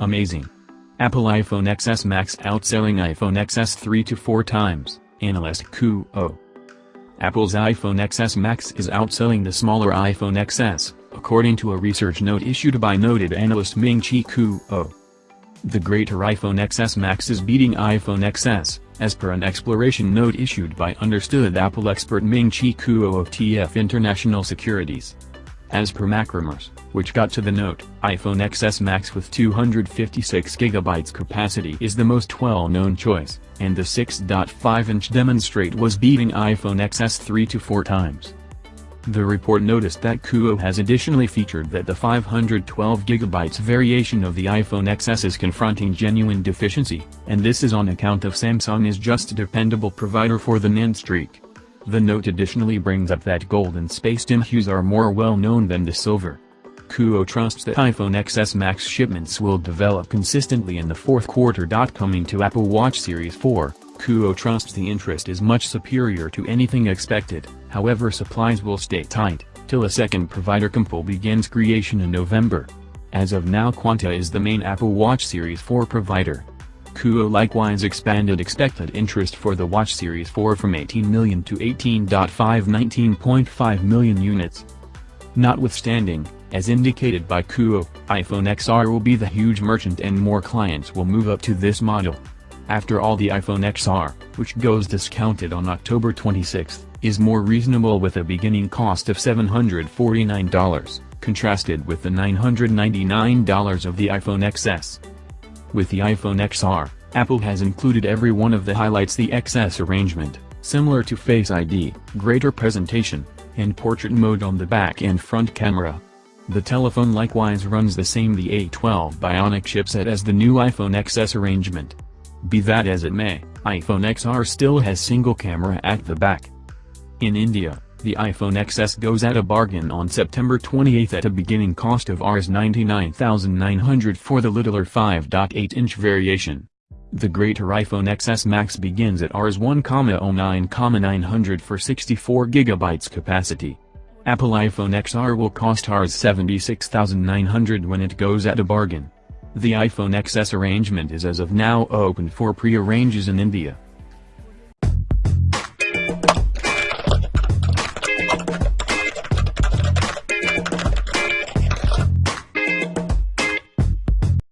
Amazing. Apple iPhone XS Max outselling iPhone XS 3 to 4 times, analyst Kuo. Apple's iPhone XS Max is outselling the smaller iPhone XS, according to a research note issued by noted analyst Ming-Chi Kuo. The greater iPhone XS Max is beating iPhone XS, as per an exploration note issued by understood Apple expert Ming-Chi Kuo of TF International Securities. As per Macrumors, which got to the note, iPhone XS Max with 256GB capacity is the most well-known choice, and the 6.5-inch demonstrate was beating iPhone XS 3 to 4 times. The report noticed that Kuo has additionally featured that the 512GB variation of the iPhone XS is confronting genuine deficiency, and this is on account of Samsung is just a dependable provider for the NAND streak. The note additionally brings up that gold and space-dim hues are more well-known than the silver. Kuo trusts that iPhone XS Max shipments will develop consistently in the fourth quarter. Coming to Apple Watch Series 4, Kuo trusts the interest is much superior to anything expected, however supplies will stay tight, till a second provider Compal begins creation in November. As of now Quanta is the main Apple Watch Series 4 provider. Kuo likewise expanded expected interest for the Watch Series 4 from 18 million to 18.5 19.5 million units. Notwithstanding, as indicated by Kuo, iPhone XR will be the huge merchant and more clients will move up to this model. After all the iPhone XR, which goes discounted on October 26, is more reasonable with a beginning cost of $749, contrasted with the $999 of the iPhone XS. With the iPhone XR, Apple has included every one of the highlights the XS arrangement, similar to Face ID, greater presentation, and portrait mode on the back and front camera. The telephone likewise runs the same the A12 Bionic chipset as the new iPhone XS arrangement. Be that as it may, iPhone XR still has single camera at the back. In India, the iPhone XS goes at a bargain on September 28 at a beginning cost of Rs 99,900 for the littler 5.8-inch variation. The greater iPhone XS Max begins at Rs 1,09,900 for 64GB capacity. Apple iPhone XR will cost Rs 76,900 when it goes at a bargain. The iPhone XS arrangement is as of now open for pre-arranges in India.